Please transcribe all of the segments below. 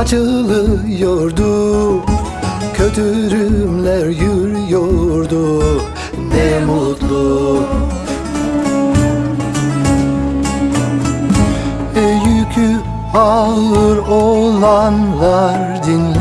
açılıyordu Kötürümler yürüyordu. Ne mutlu. E, Yükü ağır olanlar dinleyin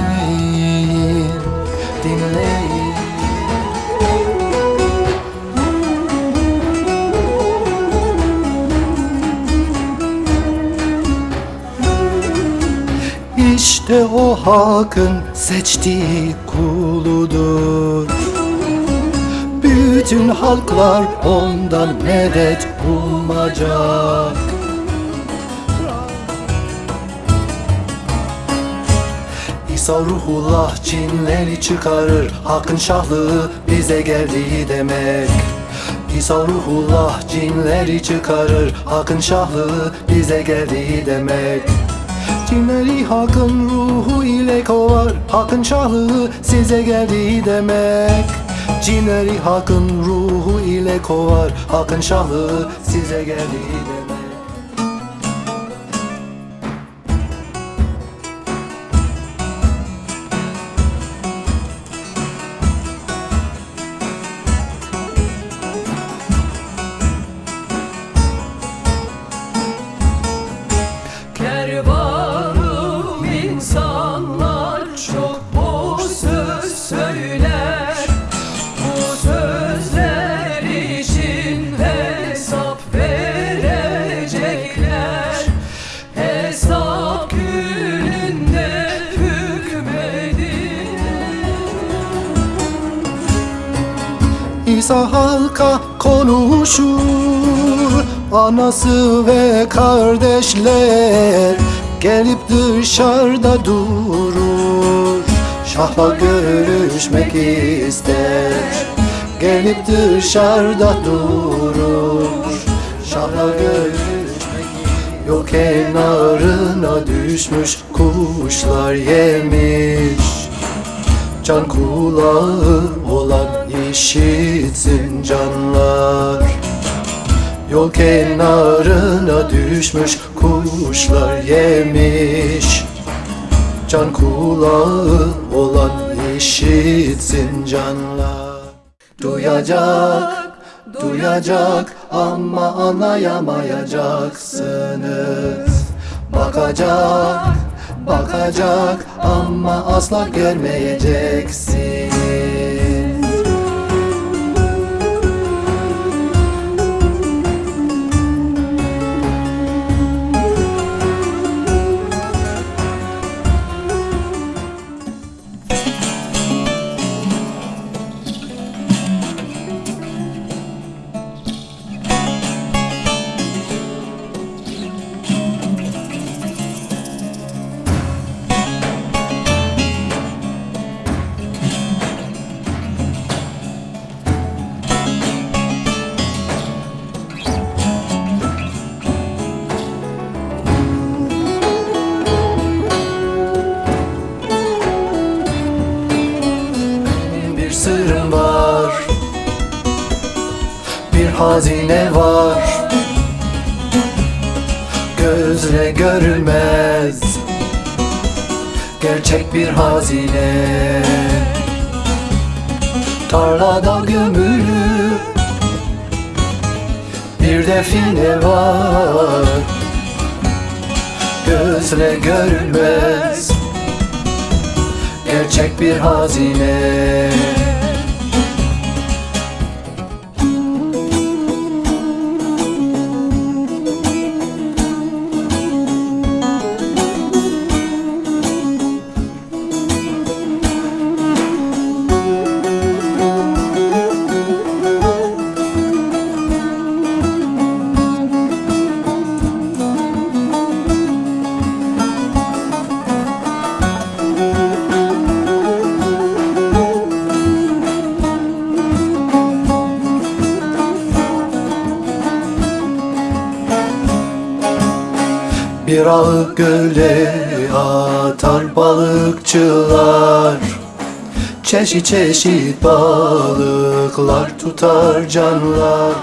İşte o halkın seçtiği kuludur. Bütün halklar ondan medet umacak İsa ruhullah cinleri çıkarır Hakkın şahlığı bize geldiği demek. İsa ruhullah cinleri çıkarır Hakkın şahlığı bize geldiği demek Cinleri hakkın ruhu ile kovar. Hakkın şahlığı size geldiği demek. Cinleri hakkın ruhu ile kovar. Hakkın şahlığı size geldiği demek İsa halka konuşur. Anası ve kardeşler Gelip dışarıda durur. Şahla görüşmek ister. Gelip dışarıda durur. Şahla görüşmek Yok kenarına düşmüş Kuşlar yemiş. Can kulağı olan işitsin canlar. Yol kenarına düşmüş kuşlar yemiş. Can kulağı olan işitsin canlar. Duyacak, duyacak ama anlayamayacaksınız. Bakacak, bakacak ama asla görmeyeceksin sırrım var. Bir hazine var. Gözle görülmez. Gerçek bir hazine. Tarlada gömülü. Bir define var. Gözle görülmez. Gerçek bir hazine Bir ağ göle atar balıkçılar. Çeşit çeşit balıklar tutar canlar.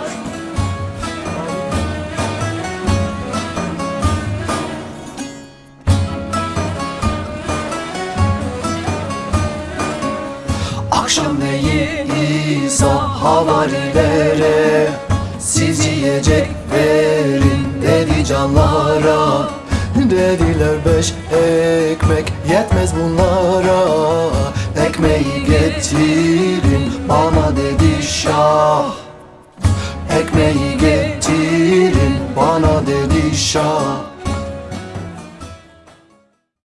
Akşamleyin İsa havarilere Siz yiyecek verin canlara Dediler beş ekmek yetmez bunlara Ekmeği getirin bana dedi şah. Ekmeği getirin bana dedi şah